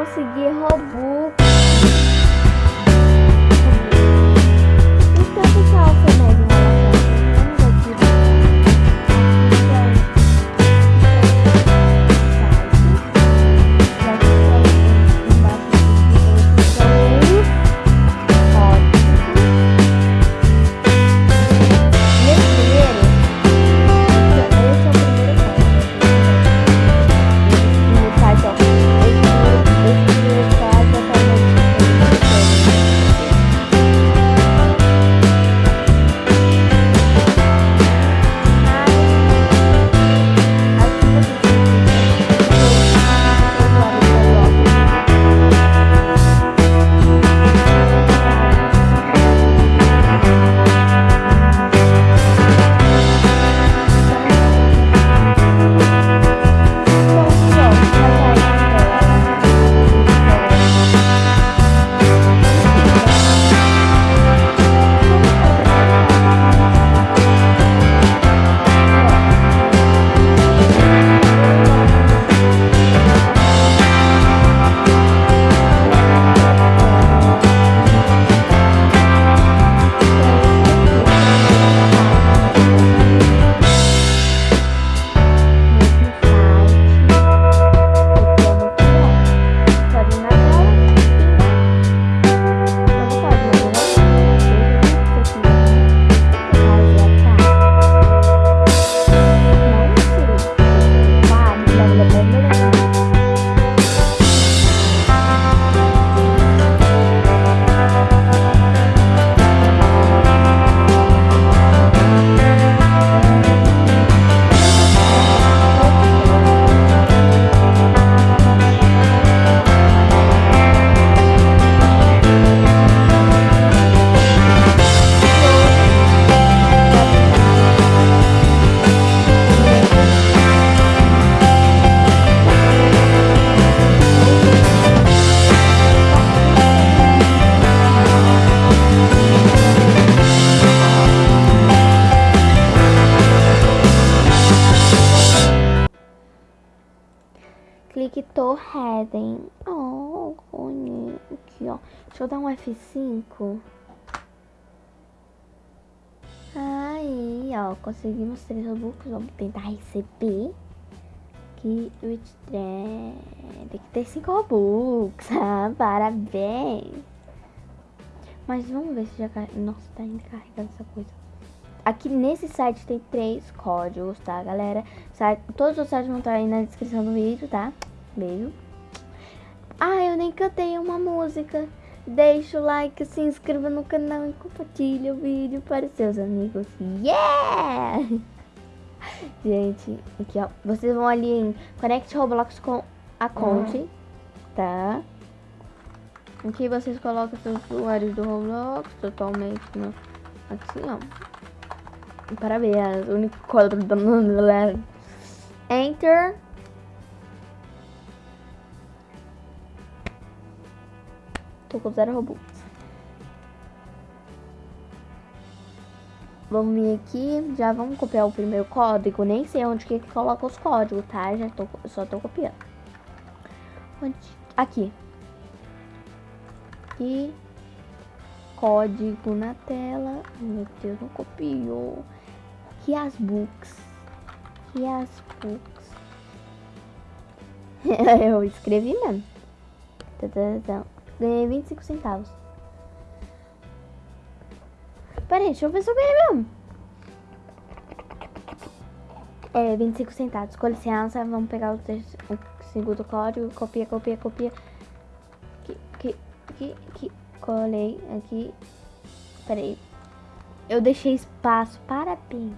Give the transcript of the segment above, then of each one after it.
consegui Robux. To Heading. Oh. Aqui, ó. Deixa eu dar um F5. Aí, ó. Conseguimos três Robux. Vamos tentar receber. Que o Tem que ter cinco Robux. Ah, parabéns. Mas vamos ver se já... Nossa, tá ainda carregando essa coisa. Aqui nesse site tem três códigos, tá, galera? Todos os sites vão estar aí na descrição do vídeo, tá? Beijo. Ah, eu nem cantei uma música. Deixa o like, se inscreva no canal e compartilha o vídeo para seus amigos. Yeah! Gente, aqui ó. Vocês vão ali em Connect Roblox com a Conte, tá? Aqui vocês colocam seus usuários do Roblox totalmente no... Assim, ó. Parabéns, o único código da galera. Enter. Tô com zero Robux. Vamos vir aqui, já vamos copiar o primeiro código. Nem sei onde que coloca os códigos, tá? Já tô, só tô copiando. Onde? Aqui. Aqui. Código na tela. Meu Deus, não copiou. Aqui as books. Aqui as books. Eu escrevi mesmo. Ganhei 25 centavos. Pera aí, deixa eu ver se eu ganhei mesmo. É, 25 centavos. Com licença, vamos pegar o, o segundo código. Copia, copia, copia. Aqui, aqui, aqui. Colei aqui. Pera aí. Eu deixei espaço. Parabéns.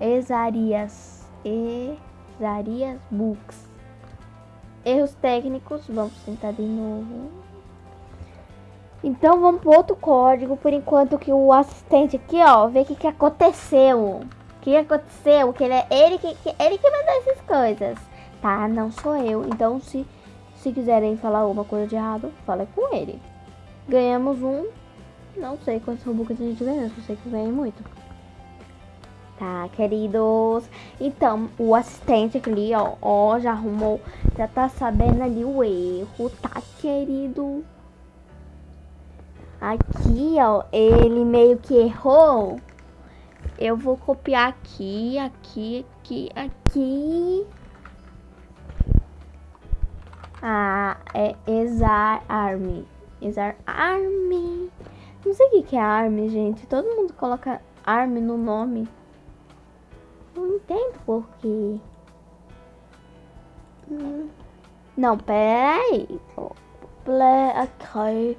Exarias. Exarias Books. Erros técnicos. Vamos tentar de novo. Então vamos pro outro código. Por enquanto que o assistente aqui, ó, vê o que, que aconteceu. O que aconteceu? Que ele é ele que, que- ele que mandou essas coisas. Tá? Não sou eu. Então se, se quiserem falar alguma coisa de errado, fala com ele. Ganhamos um. Não sei quantos Robux a gente ganhou. Só sei que eu ganhei muito. Tá, queridos? Então, o assistente ali, ó, ó, já arrumou, já tá sabendo ali o erro, tá, querido? Aqui, ó, ele meio que errou. Eu vou copiar aqui, aqui, aqui, aqui. Ah, é exar army. Exar army. Não sei o que é army, gente. Todo mundo coloca army no nome. Não entendo por quê. Hum. Não, peraí. Play aqui.